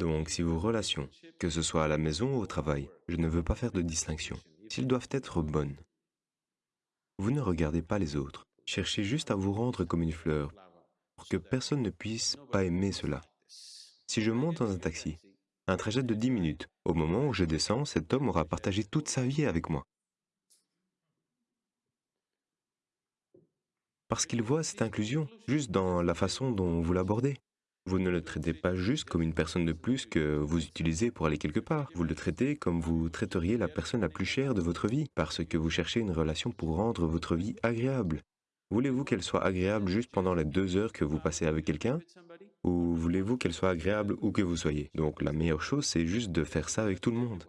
Donc, si vos relations, que ce soit à la maison ou au travail, je ne veux pas faire de distinction, s'ils doivent être bonnes, vous ne regardez pas les autres. Cherchez juste à vous rendre comme une fleur pour que personne ne puisse pas aimer cela. Si je monte dans un taxi, un trajet de 10 minutes, au moment où je descends, cet homme aura partagé toute sa vie avec moi. Parce qu'il voit cette inclusion, juste dans la façon dont vous l'abordez. Vous ne le traitez pas juste comme une personne de plus que vous utilisez pour aller quelque part. Vous le traitez comme vous traiteriez la personne la plus chère de votre vie, parce que vous cherchez une relation pour rendre votre vie agréable. Voulez-vous qu'elle soit agréable juste pendant les deux heures que vous passez avec quelqu'un? Ou voulez-vous qu'elle soit agréable où que vous soyez? Donc la meilleure chose, c'est juste de faire ça avec tout le monde.